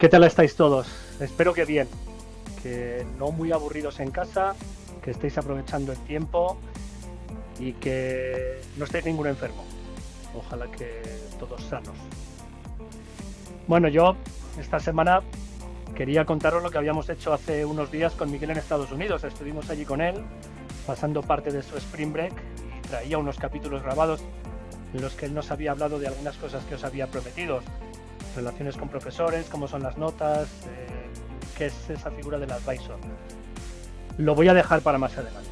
¿Qué tal estáis todos? Espero que bien, que no muy aburridos en casa, que estéis aprovechando el tiempo y que no estéis ninguno enfermo. Ojalá que todos sanos. Bueno, yo esta semana quería contaros lo que habíamos hecho hace unos días con Miguel en Estados Unidos. Estuvimos allí con él, pasando parte de su Spring Break y traía unos capítulos grabados en los que él nos había hablado de algunas cosas que os había prometido. Relaciones con profesores, cómo son las notas, eh, qué es esa figura del advisor. Lo voy a dejar para más adelante.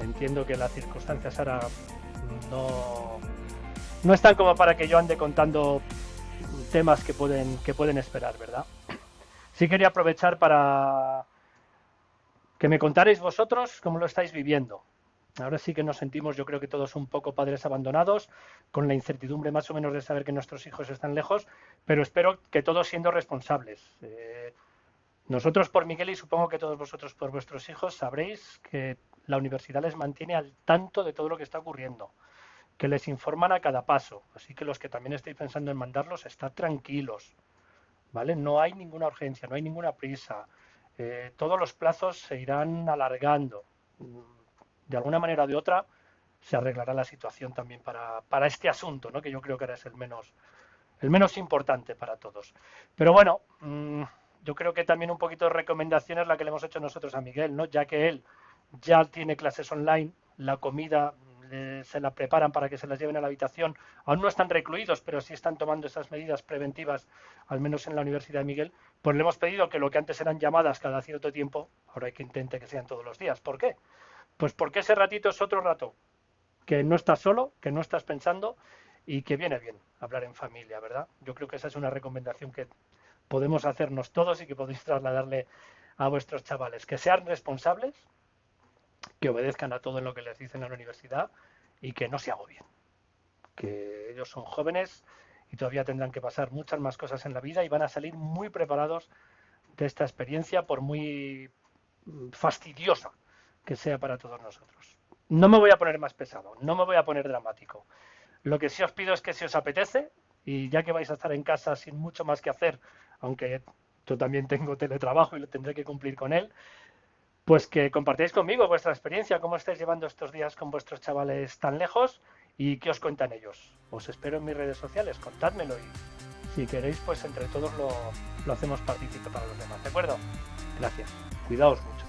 Entiendo que las circunstancias ahora no, no están como para que yo ande contando temas que pueden, que pueden esperar, ¿verdad? Sí quería aprovechar para que me contarais vosotros cómo lo estáis viviendo. Ahora sí que nos sentimos, yo creo que todos un poco padres abandonados, con la incertidumbre más o menos de saber que nuestros hijos están lejos, pero espero que todos siendo responsables. Eh, nosotros por Miguel y supongo que todos vosotros por vuestros hijos sabréis que la universidad les mantiene al tanto de todo lo que está ocurriendo, que les informan a cada paso, así que los que también estéis pensando en mandarlos, estad tranquilos, ¿vale? No hay ninguna urgencia, no hay ninguna prisa, eh, todos los plazos se irán alargando. De alguna manera o de otra se arreglará la situación también para, este asunto, que yo creo que ahora es el menos, el menos importante para todos. Pero bueno, mmm, yo creo que también un poquito de recomendación es la que le hemos hecho nosotros a Miguel, ¿no? ya que él ya tiene clases online, la comida se la preparan para que se las lleven a la habitación. Aún no están recluidos, pero sí están tomando esas medidas preventivas, al menos en la Universidad de Miguel. Pues le hemos pedido que lo que antes eran llamadas cada cierto tiempo, ahora hay que intente que sean todos los días. ¿Por qué? Pues porque ese ratito es otro rato, que no estás solo, que no estás pensando y que viene bien hablar en familia, ¿verdad? Yo creo que esa es una recomendación que podemos hacernos todos y que podéis trasladarle a vuestros chavales. Que sean responsables, que obedezcan a todo lo que les dicen en la universidad y que no se agobien. Que ellos son jóvenes y todavía tendrán que pasar muchas más cosas en la vida y van a salir muy preparados de esta experiencia, por muy fastidiosa que sea para todos nosotros. No me voy a poner más pesado, no me voy a poner dramático. Lo que sí os pido es que si os apetece, y ya que vais a estar en casa sin mucho más que hacer, aunque yo también tengo teletrabajo y lo tendré que cumplir con él, pues que compartáis conmigo vuestra experiencia, cómo estáis llevando estos días con vuestros chavales tan lejos y qué os cuentan ellos. Os espero en mis redes sociales, contádmelo y si queréis, pues entre todos lo, lo hacemos partícipe para los demás, ¿de acuerdo? Gracias. Cuidaos mucho.